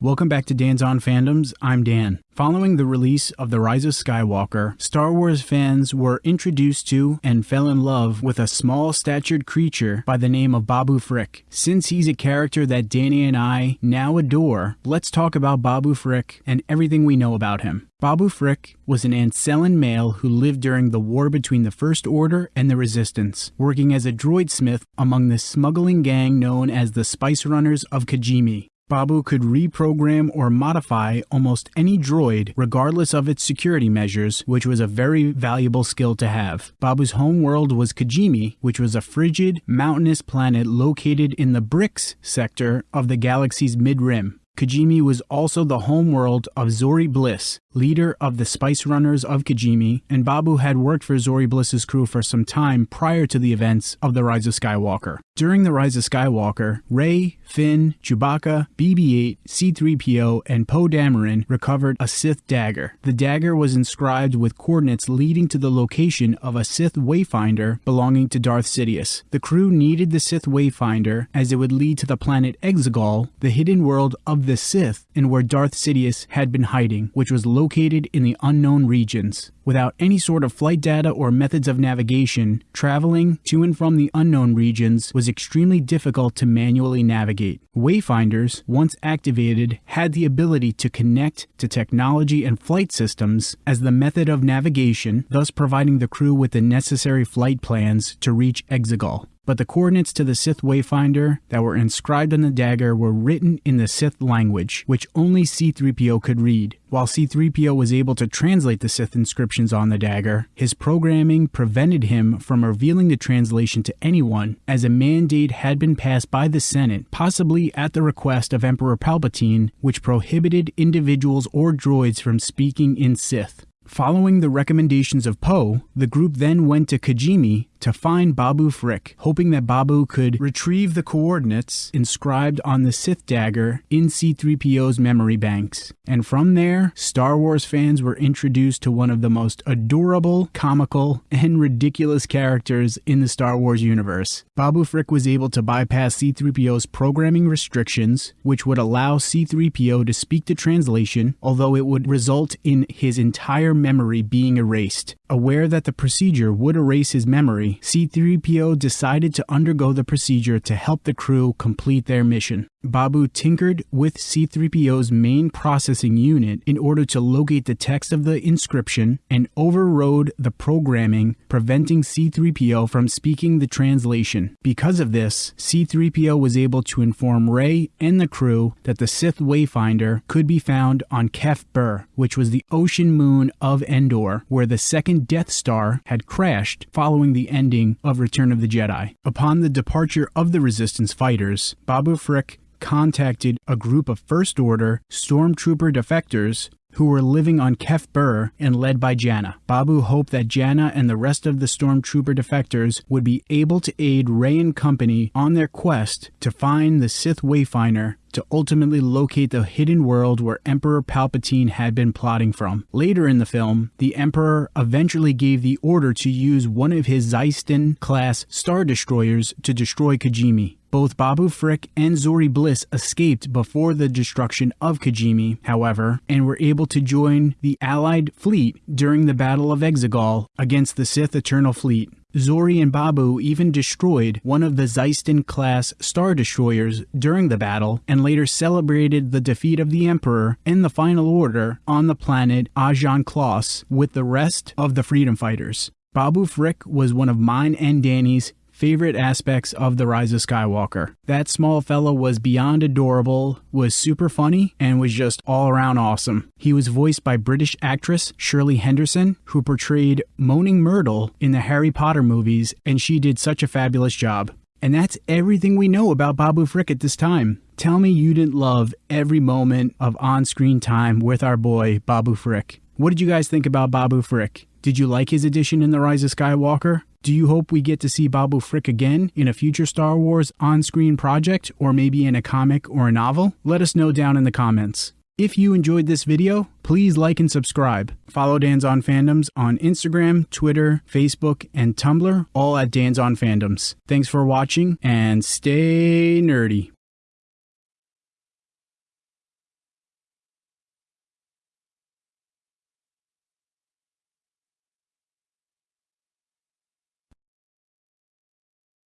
Welcome back to Dan's On Fandoms. I'm Dan. Following the release of The Rise of Skywalker, Star Wars fans were introduced to and fell in love with a small statured creature by the name of Babu Frick. Since he's a character that Danny and I now adore, let's talk about Babu Frick and everything we know about him. Babu Frick was an Anzellan male who lived during the war between the First Order and the Resistance, working as a droid smith among the smuggling gang known as the Spice Runners of Kijimi. Babu could reprogram or modify almost any droid regardless of its security measures, which was a very valuable skill to have. Babu's home world was Kijimi, which was a frigid, mountainous planet located in the Brix sector of the galaxy's mid-rim. Kijimi was also the homeworld of Zori Bliss, leader of the Spice Runners of Kijimi, and Babu had worked for Zori Bliss's crew for some time prior to the events of The Rise of Skywalker. During The Rise of Skywalker, Rey, Finn, Chewbacca, BB-8, C-3PO, and Poe Dameron recovered a Sith dagger. The dagger was inscribed with coordinates leading to the location of a Sith wayfinder belonging to Darth Sidious. The crew needed the Sith wayfinder as it would lead to the planet Exegol, the hidden world of the Sith and where Darth Sidious had been hiding, which was located in the unknown regions. Without any sort of flight data or methods of navigation, traveling to and from the unknown regions was extremely difficult to manually navigate. Wayfinders, once activated, had the ability to connect to technology and flight systems as the method of navigation, thus providing the crew with the necessary flight plans to reach Exegol but the coordinates to the Sith Wayfinder that were inscribed on the dagger were written in the Sith language, which only C3PO could read. While C3PO was able to translate the Sith inscriptions on the dagger, his programming prevented him from revealing the translation to anyone, as a mandate had been passed by the Senate, possibly at the request of Emperor Palpatine, which prohibited individuals or droids from speaking in Sith. Following the recommendations of Poe, the group then went to Kijimi to find Babu Frick, hoping that Babu could retrieve the coordinates inscribed on the Sith dagger in C3PO's memory banks. And from there, Star Wars fans were introduced to one of the most adorable, comical, and ridiculous characters in the Star Wars universe. Babu Frick was able to bypass C3PO's programming restrictions, which would allow C3PO to speak the translation, although it would result in his entire memory being erased. Aware that the procedure would erase his memory, C3PO decided to undergo the procedure to help the crew complete their mission. Babu tinkered with C3PO's main processing unit in order to locate the text of the inscription and overrode the programming, preventing C3PO from speaking the translation. Because of this, C3PO was able to inform Rey and the crew that the Sith Wayfinder could be found on Kef Bir, which was the ocean moon of Endor, where the second Death Star had crashed following the ending of Return of the Jedi. Upon the departure of the Resistance fighters, Babu Frick contacted a group of First Order stormtrooper defectors who were living on Kef Bir and led by Jannah. Babu hoped that Jannah and the rest of the stormtrooper defectors would be able to aid Rey and company on their quest to find the Sith Wayfinder to ultimately locate the hidden world where Emperor Palpatine had been plotting from. Later in the film, the Emperor eventually gave the order to use one of his Xyston class Star Destroyers to destroy Kijimi. Both Babu Frick and Zori Bliss escaped before the destruction of Kijimi, however, and were able to join the Allied fleet during the Battle of Exegol against the Sith Eternal Fleet. Zori and Babu even destroyed one of the Xyston class Star Destroyers during the battle and later celebrated the defeat of the Emperor and the Final Order on the planet Ajan Kloss with the rest of the Freedom Fighters. Babu Frick was one of mine and Danny's favorite aspects of The Rise of Skywalker. That small fellow was beyond adorable, was super funny, and was just all around awesome. He was voiced by British actress Shirley Henderson, who portrayed Moaning Myrtle in the Harry Potter movies, and she did such a fabulous job. And that's everything we know about Babu Frick at this time. Tell me you didn't love every moment of on screen time with our boy, Babu Frick. What did you guys think about Babu Frick? Did you like his addition in The Rise of Skywalker? Do you hope we get to see Babu Frick again in a future Star Wars on screen project or maybe in a comic or a novel? Let us know down in the comments. If you enjoyed this video, please like and subscribe. Follow Dan's On Fandoms on Instagram, Twitter, Facebook, and Tumblr, all at Dan's On Fandoms. Thanks for watching and stay nerdy.